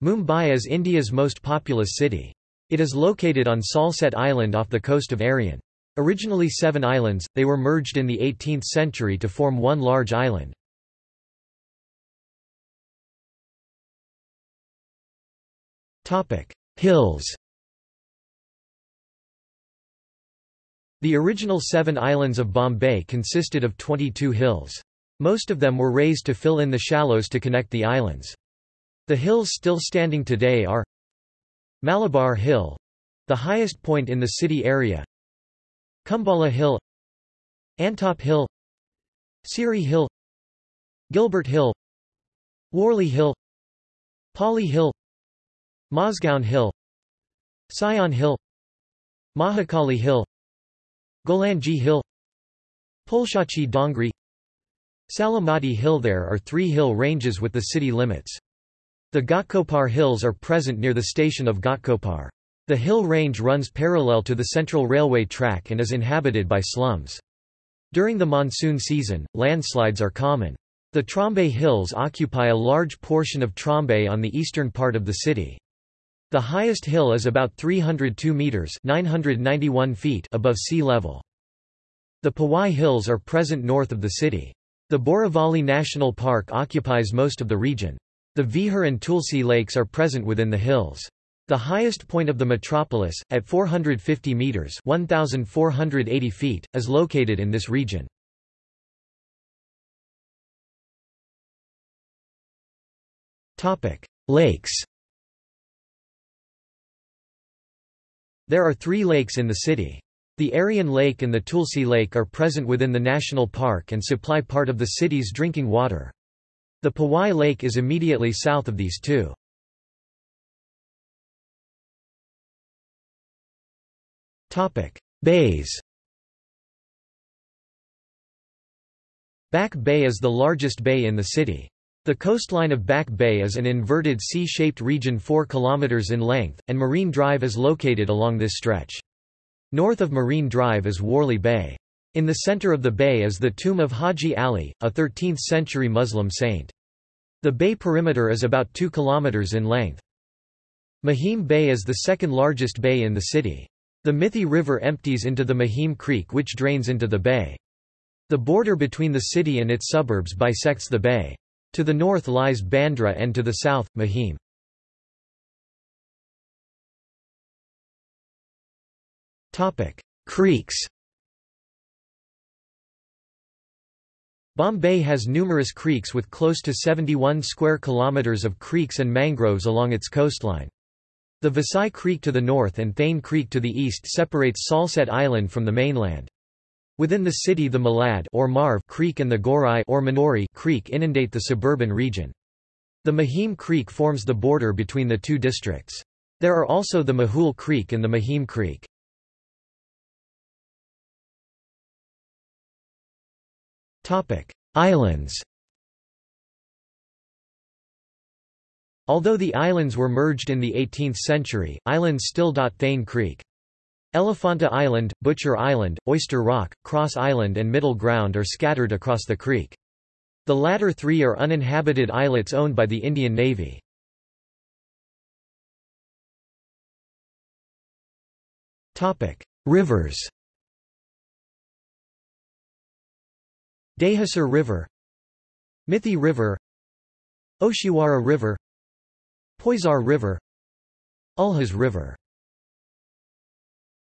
Mumbai is India's most populous city. It is located on Salsette Island off the coast of Arrian. Originally seven islands, they were merged in the 18th century to form one large island. Hills The original seven islands of Bombay consisted of 22 hills. Most of them were raised to fill in the shallows to connect the islands. The hills still standing today are Malabar Hill the highest point in the city area Cumballa Hill Antop Hill Sewri Hill Gilbert Hill Worli Hill Pali Hill Mazgaon Hill Sion Hill Mahakali Hill Golanji Hill Pulshachi Dongri Salamati Hill There are three hill ranges with the city limits. The Ghatkopar Hills are present near the station of Ghatkopar. The hill range runs parallel to the central railway track and is inhabited by slums. During the monsoon season, landslides are common. The Trombay Hills occupy a large portion of Trombay on the eastern part of the city. The highest hill is about 302 meters (991 feet) above sea level. The Powai Hills are present north of the city. The Borivali National Park occupies most of the region. The Vihar and Tulsi lakes are present within the hills. The highest point of the metropolis, at 450 metres 1,480 feet, is located in this region. Lakes There are three lakes in the city. The Vihar Lake and the Tulsi Lake are present within the national park and supply part of the city's drinking water. The Powai Lake is immediately south of these two. Bays Back Bay is the largest bay in the city. The coastline of Back Bay is an inverted C-shaped region 4 km in length, and Marine Drive is located along this stretch. North of Marine Drive is Worli Bay. In the center of the bay is the tomb of Haji Ali, a 13th-century Muslim saint. The bay perimeter is about 2 km in length. Mahim Bay is the second largest bay in the city. The Mithi River empties into the Mahim Creek which drains into the bay. The border between the city and its suburbs bisects the bay. To the north lies Bandra and to the south, Mahim. Creeks Bombay has numerous creeks with close to 71 square kilometers of creeks and mangroves along its coastline. The Vasai Creek to the north and Thane Creek to the east separates Salsette Island from the mainland. Within the city the Malad or Marve Creek and the Gorai or Manori Creek inundate the suburban region. The Mahim Creek forms the border between the two districts. There are also the Mahul Creek and the Mahim Creek. Islands Although the islands were merged in the 18th century, islands still dot Thane Creek. Elephanta Island, Butcher Island, Oyster Rock, Cross Island and Middle Ground are scattered across the creek. The latter three are uninhabited islets owned by the Indian Navy. Rivers Dahisar River Mithi River Oshiwara River Poisar River Ulhas River